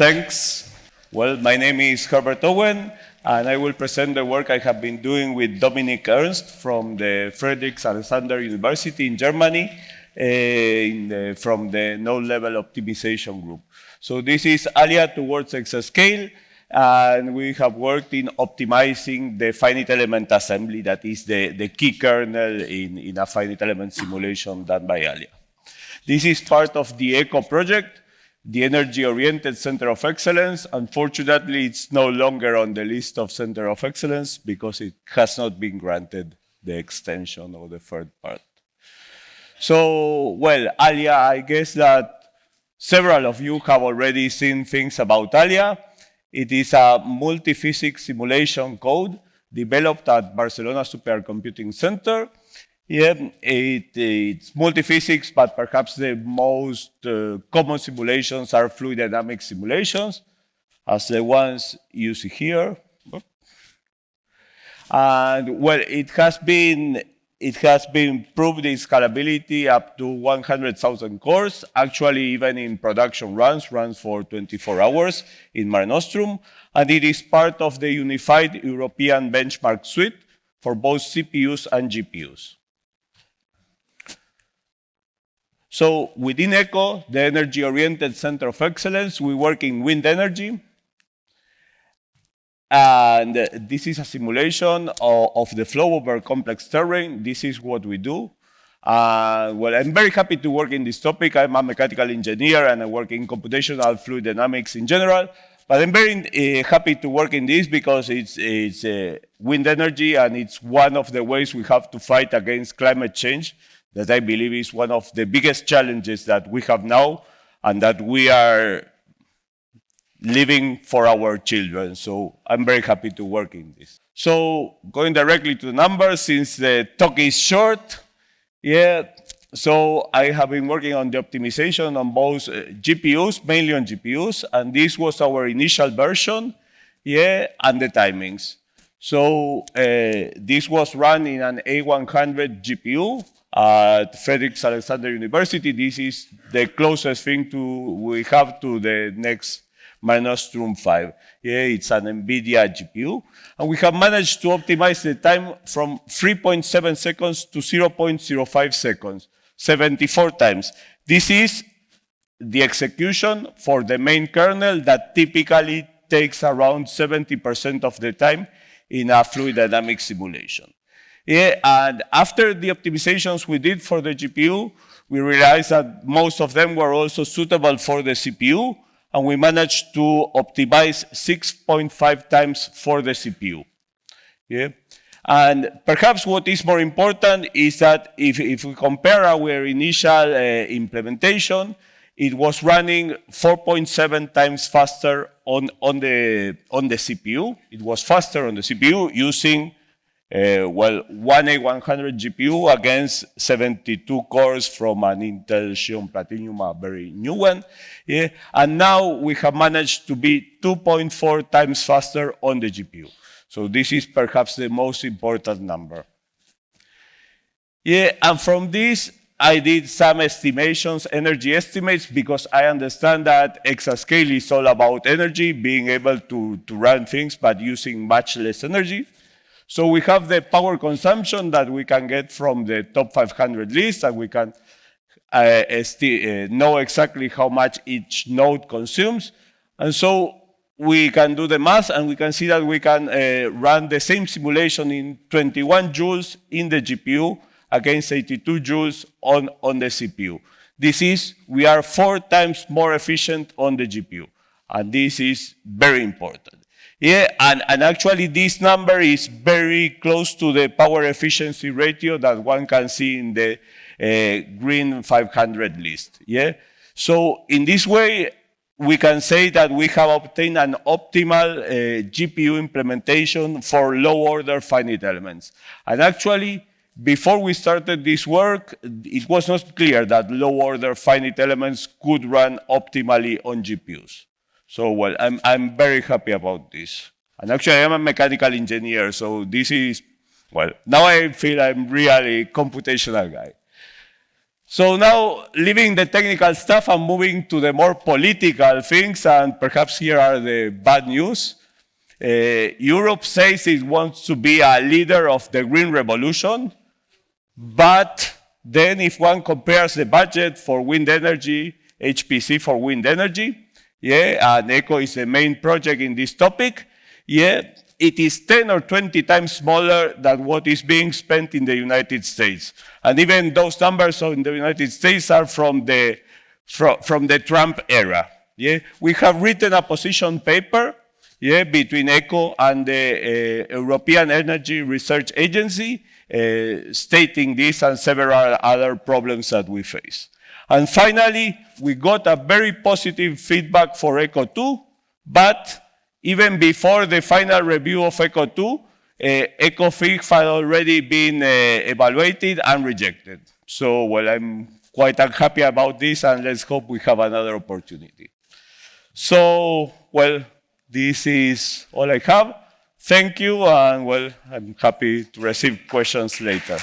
Thanks. Well, my name is Herbert Owen, and I will present the work I have been doing with Dominik Ernst from the Friedrich Alexander University in Germany uh, in the, from the node level optimization group. So this is Alya towards exascale, and we have worked in optimizing the finite element assembly that is the, the key kernel in, in a finite element simulation done by Alya. This is part of the EoCoE project, the energy-oriented center of excellence. Unfortunately, it's no longer on the list of center of excellence because it has not been granted the extension of the third part. So, well, Alya, I guess that several of you have already seen things about Alya. It is a multi-physics simulation code developed at Barcelona Supercomputing Center yeah, it, it's multi-physics, but perhaps the most uh, common simulations are fluid dynamics simulations, as the ones you see here. And well, it has been it has been proved its scalability up to 100,000 cores, actually even in production runs, runs for 24 hours in Mare Nostrum, and it is part of the unified European benchmark suite for both CPUs and GPUs. So within EoCoE, the energy-oriented center of excellence, we work in wind energy. And this is a simulation of, of the flow over complex terrain. This is what we do. Uh, well, I'm very happy to work in this topic. I'm a mechanical engineer and I work in computational fluid dynamics in general. But I'm very uh, happy to work in this because it's, it's uh, wind energy and it's one of the ways we have to fight against climate change that I believe is one of the biggest challenges that we have now and that we are living for our children. So I'm very happy to work in this. So going directly to the numbers, since the talk is short, yeah, so I have been working on the optimization on both uh, GPUs, mainly on GPUs, and this was our initial version, yeah, and the timings. So uh, this was run in an A100 GPU, at Friedrich Alexander University. This is the closest thing to we have to the next Mare Nostrum 5. Yeah, it's an NVIDIA GPU. And we have managed to optimize the time from 3.7 seconds to 0.05 seconds, 74 times. This is the execution for the main kernel that typically takes around 70% of the time in a fluid dynamic simulation. Yeah, and after the optimizations we did for the GPU, we realized that most of them were also suitable for the CPU, and we managed to optimize 6.5 times for the CPU. Yeah. And perhaps what is more important is that if, if we compare our initial uh, implementation, it was running 4.7 times faster on, on, the, on the CPU. It was faster on the CPU using uh, well, one A100 GPU against 72 cores from an Intel Xeon Platinum, a very new one. Yeah? And now we have managed to be 2.4 times faster on the GPU. So this is perhaps the most important number. Yeah, and from this, I did some estimations, energy estimates, because I understand that exascale is all about energy, being able to, to run things, but using much less energy. So we have the power consumption that we can get from the top 500 list, and we can uh, uh, know exactly how much each node consumes. And so we can do the math, and we can see that we can uh, run the same simulation in 21 joules in the GPU against 82 joules on, on the CPU. This is, we are four times more efficient on the GPU. And this is very important. Yeah, and, and actually this number is very close to the power efficiency ratio that one can see in the uh, green 500 list. Yeah, so in this way, we can say that we have obtained an optimal uh, GPU implementation for low-order finite elements. And actually, before we started this work, it was not clear that low-order finite elements could run optimally on GPUs. So, well, I'm, I'm very happy about this. And actually, I am a mechanical engineer, so this is, well, now I feel I'm really computational guy. So now, leaving the technical stuff and moving to the more political things, and perhaps here are the bad news. Uh, Europe says it wants to be a leader of the green revolution, but then if one compares the budget for wind energy, HPC for wind energy, yeah, and EoCoE is the main project in this topic, yeah, it is 10 or 20 times smaller than what is being spent in the United States. And even those numbers in the United States are from the, from, from the Trump era. Yeah? We have written a position paper yeah, between EoCoE and the uh, European Energy Research Agency, uh, stating this and several other problems that we face. And finally, we got a very positive feedback for EoCoE 2, but even before the final review of EoCoE 2, uh, EoCoE 3 had already been uh, evaluated and rejected. So, well, I'm quite unhappy about this, and let's hope we have another opportunity. So, well, this is all I have. Thank you, and well, I'm happy to receive questions later.